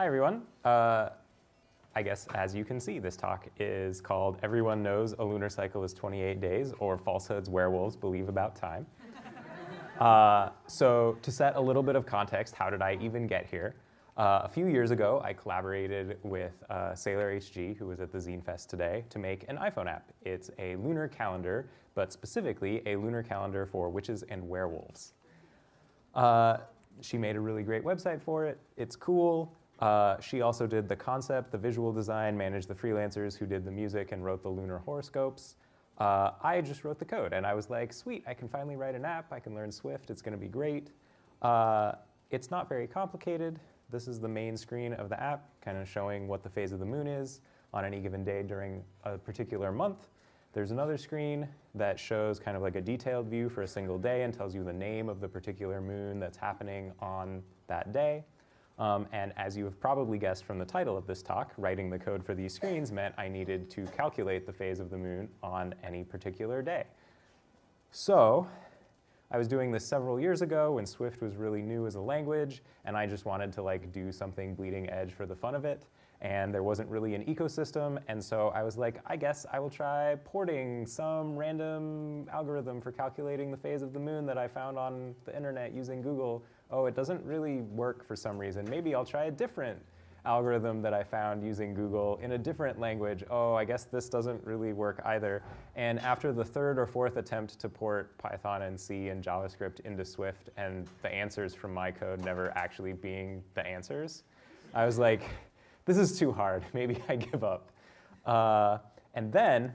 Hi, everyone. Uh, I guess as you can see, this talk is called Everyone Knows a Lunar Cycle is 28 Days, or Falsehoods Werewolves Believe About Time. uh, so to set a little bit of context, how did I even get here? Uh, a few years ago, I collaborated with uh, Sailor HG, who was at the Zine Fest today, to make an iPhone app. It's a lunar calendar, but specifically a lunar calendar for witches and werewolves. Uh, she made a really great website for it. It's cool. Uh, she also did the concept, the visual design, managed the freelancers who did the music and wrote the lunar horoscopes. Uh, I just wrote the code, and I was like, sweet, I can finally write an app. I can learn Swift. It's going to be great. Uh, it's not very complicated. This is the main screen of the app, kind of showing what the phase of the moon is on any given day during a particular month. There's another screen that shows kind of like a detailed view for a single day and tells you the name of the particular moon that's happening on that day. Um, and as you have probably guessed from the title of this talk, writing the code for these screens meant I needed to calculate the phase of the moon on any particular day. So I was doing this several years ago when Swift was really new as a language, and I just wanted to like do something bleeding edge for the fun of it. And there wasn't really an ecosystem, and so I was like, I guess I will try porting some random algorithm for calculating the phase of the moon that I found on the internet using Google oh, it doesn't really work for some reason. Maybe I'll try a different algorithm that I found using Google in a different language. Oh, I guess this doesn't really work either. And after the third or fourth attempt to port Python and C and JavaScript into Swift and the answers from my code never actually being the answers, I was like, this is too hard. Maybe I give up. Uh, and then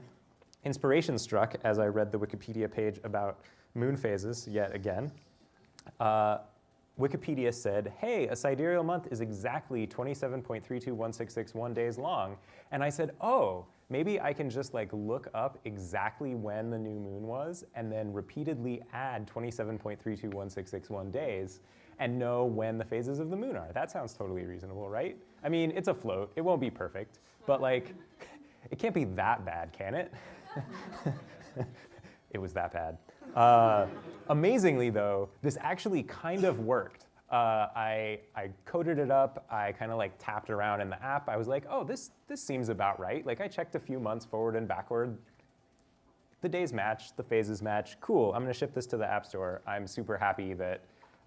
inspiration struck as I read the Wikipedia page about moon phases yet again. Uh, Wikipedia said, hey, a sidereal month is exactly 27.321661 days long. And I said, oh, maybe I can just like look up exactly when the new moon was and then repeatedly add 27.321661 days and know when the phases of the moon are. That sounds totally reasonable, right? I mean, it's a float. It won't be perfect. But like, it can't be that bad, can it? it was that bad. Uh, amazingly, though, this actually kind of worked. Uh, I, I coded it up. I kind of like tapped around in the app. I was like, oh, this, this seems about right. Like I checked a few months forward and backward. The days match, the phases match. Cool, I'm going to ship this to the App Store. I'm super happy that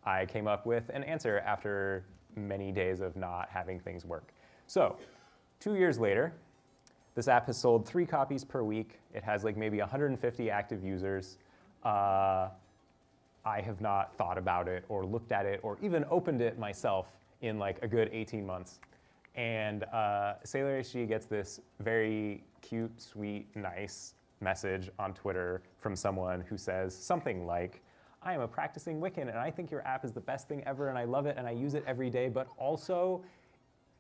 I came up with an answer after many days of not having things work. So two years later, this app has sold three copies per week. It has like maybe 150 active users uh, I have not thought about it or looked at it or even opened it myself in like a good 18 months. And uh, Sailor HG gets this very cute, sweet, nice message on Twitter from someone who says something like, I am a practicing Wiccan and I think your app is the best thing ever and I love it and I use it every day, but also,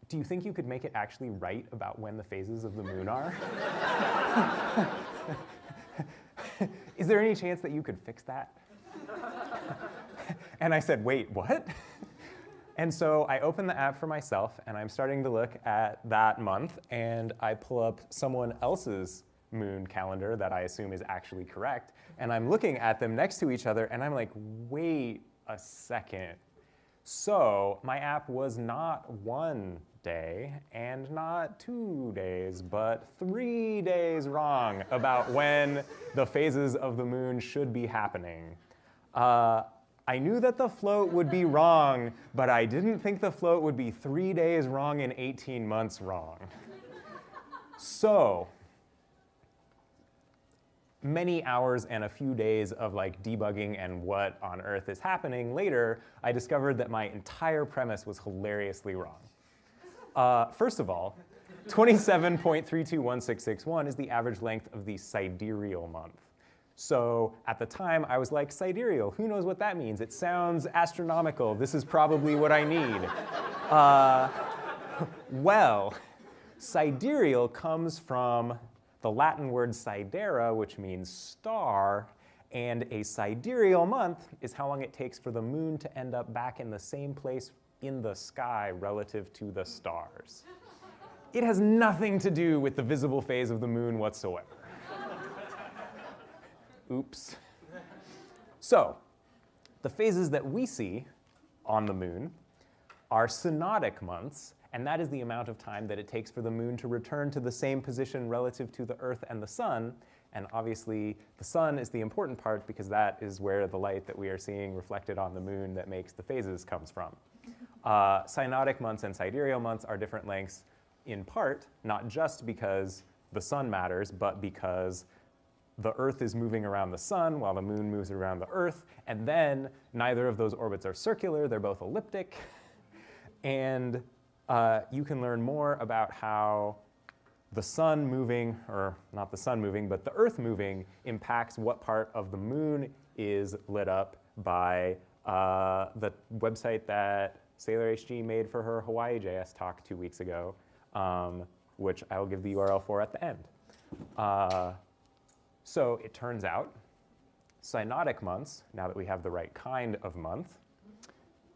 do you think you could make it actually right about when the phases of the moon are? is there any chance that you could fix that? and I said, wait, what? and so I open the app for myself, and I'm starting to look at that month, and I pull up someone else's moon calendar that I assume is actually correct, and I'm looking at them next to each other, and I'm like, wait a second. So my app was not one day and not two days, but three days wrong about when the phases of the moon should be happening. Uh, I knew that the float would be wrong, but I didn't think the float would be three days wrong and 18 months wrong. so, many hours and a few days of like debugging and what on earth is happening later, I discovered that my entire premise was hilariously wrong. Uh, first of all, 27.321661 is the average length of the sidereal month. So at the time, I was like, sidereal, who knows what that means? It sounds astronomical. This is probably what I need. Uh, well, sidereal comes from the Latin word sidera, which means star, and a sidereal month is how long it takes for the moon to end up back in the same place in the sky relative to the stars. It has nothing to do with the visible phase of the moon whatsoever. Oops. So, the phases that we see on the moon are synodic months, and that is the amount of time that it takes for the moon to return to the same position relative to the Earth and the sun. And obviously, the sun is the important part because that is where the light that we are seeing reflected on the moon that makes the phases comes from. Uh, synodic months and sidereal months are different lengths in part, not just because the sun matters, but because the Earth is moving around the sun while the moon moves around the Earth, and then neither of those orbits are circular, they're both elliptic. And uh, you can learn more about how the sun moving, or not the sun moving, but the Earth moving impacts what part of the moon is lit up by uh, the website that Sailor HG made for her Hawaii JS talk two weeks ago, um, which I'll give the URL for at the end. Uh, so it turns out synodic months, now that we have the right kind of month,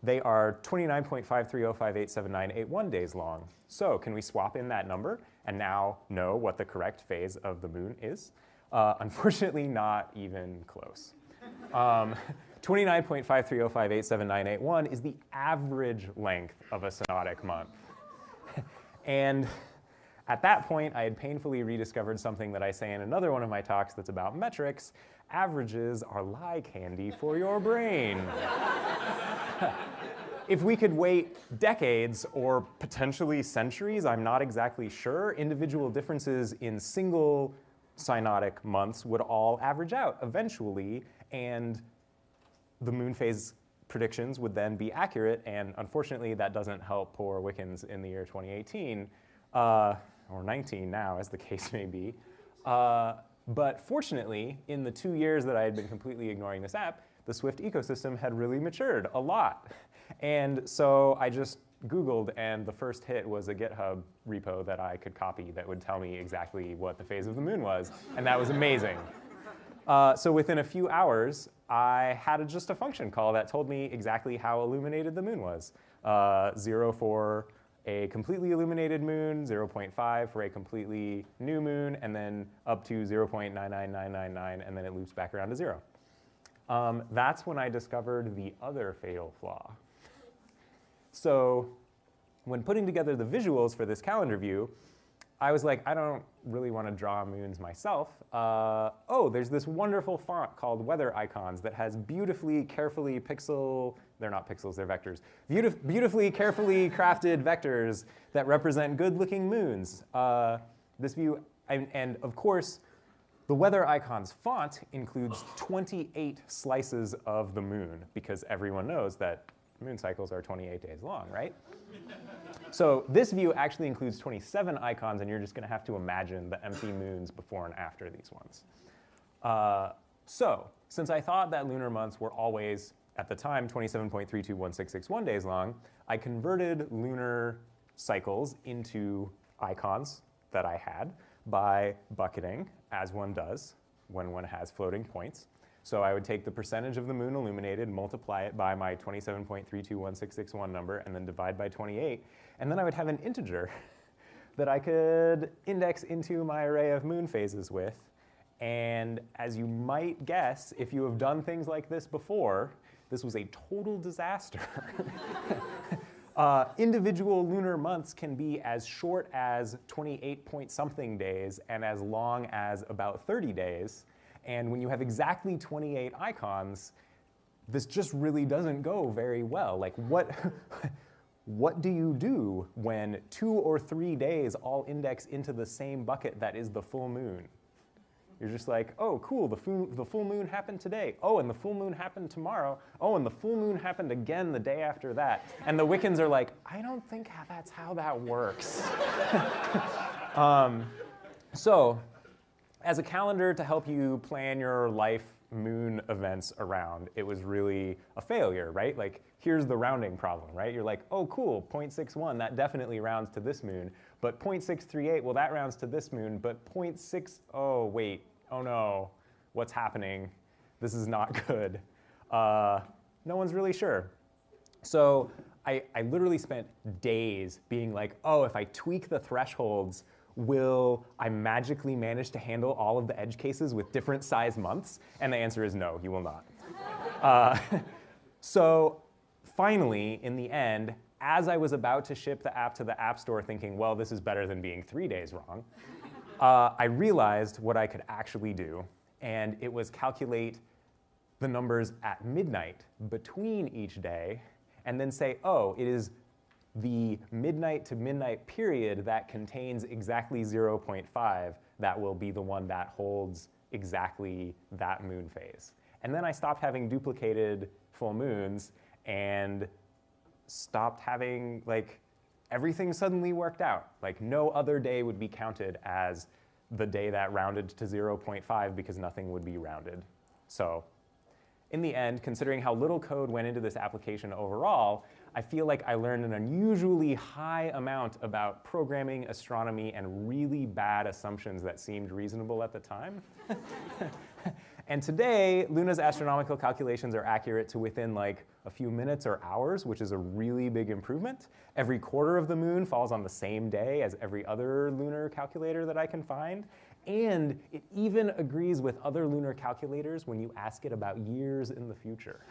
they are 29.530587981 days long. So can we swap in that number and now know what the correct phase of the moon is? Uh, unfortunately, not even close. Um, 29.530587981 is the average length of a synodic month. and at that point, I had painfully rediscovered something that I say in another one of my talks that's about metrics. Averages are lie candy for your brain. if we could wait decades or potentially centuries, I'm not exactly sure, individual differences in single synodic months would all average out eventually, and the moon phase predictions would then be accurate, and unfortunately that doesn't help poor Wiccans in the year 2018. Uh, or 19 now, as the case may be. Uh, but fortunately, in the two years that I had been completely ignoring this app, the Swift ecosystem had really matured a lot. And so I just Googled, and the first hit was a GitHub repo that I could copy that would tell me exactly what the phase of the moon was. And that was amazing. Uh, so within a few hours, I had a, just a function call that told me exactly how illuminated the moon was. Uh, zero for a completely illuminated moon, 0.5 for a completely new moon, and then up to 0.99999, and then it loops back around to zero. Um, that's when I discovered the other fatal flaw. So when putting together the visuals for this calendar view, I was like, I don't really want to draw moons myself. Uh, oh, there's this wonderful font called Weather Icons that has beautifully, carefully pixel, they're not pixels, they're vectors, Beautif beautifully, carefully crafted vectors that represent good-looking moons. Uh, this view, and, and of course, the Weather Icons font includes 28 slices of the moon because everyone knows that moon cycles are 28 days long, right? so this view actually includes 27 icons, and you're just going to have to imagine the empty moons before and after these ones. Uh, so since I thought that lunar months were always, at the time, 27.321661 days long, I converted lunar cycles into icons that I had by bucketing, as one does when one has floating points. So I would take the percentage of the moon illuminated, multiply it by my 27.321661 number, and then divide by 28. And then I would have an integer that I could index into my array of moon phases with. And as you might guess, if you have done things like this before, this was a total disaster. uh, individual lunar months can be as short as 28 point something days and as long as about 30 days. And when you have exactly 28 icons, this just really doesn't go very well. Like what, what do you do when two or three days all index into the same bucket that is the full moon? You're just like, oh, cool, the full, the full moon happened today. Oh, and the full moon happened tomorrow. Oh, and the full moon happened again the day after that. And the Wiccans are like, I don't think that's how that works. um, so as a calendar to help you plan your life moon events around, it was really a failure, right? Like, here's the rounding problem, right? You're like, oh, cool, 0.61, that definitely rounds to this moon. But 0.638, well, that rounds to this moon. But 0.6, oh, wait, oh no, what's happening? This is not good. Uh, no one's really sure. So I, I literally spent days being like, oh, if I tweak the thresholds will I magically manage to handle all of the edge cases with different size months? And the answer is no, you will not. uh, so finally, in the end, as I was about to ship the app to the App Store thinking, well, this is better than being three days wrong, uh, I realized what I could actually do, and it was calculate the numbers at midnight between each day, and then say, oh, it is the midnight to midnight period that contains exactly 0.5 that will be the one that holds exactly that moon phase. And then I stopped having duplicated full moons and stopped having, like, everything suddenly worked out. Like, no other day would be counted as the day that rounded to 0.5 because nothing would be rounded. So in the end, considering how little code went into this application overall, I feel like I learned an unusually high amount about programming, astronomy, and really bad assumptions that seemed reasonable at the time. and today, Luna's astronomical calculations are accurate to within like a few minutes or hours, which is a really big improvement. Every quarter of the moon falls on the same day as every other lunar calculator that I can find. And it even agrees with other lunar calculators when you ask it about years in the future.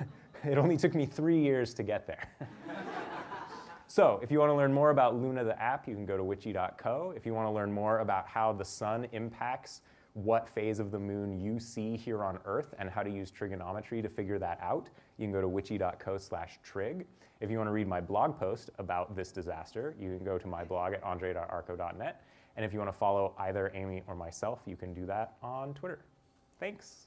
It only took me three years to get there. so if you want to learn more about Luna the app, you can go to witchy.co. If you want to learn more about how the sun impacts what phase of the moon you see here on Earth and how to use trigonometry to figure that out, you can go to witchy.co slash trig. If you want to read my blog post about this disaster, you can go to my blog at andre.arko.net. And if you want to follow either Amy or myself, you can do that on Twitter. Thanks.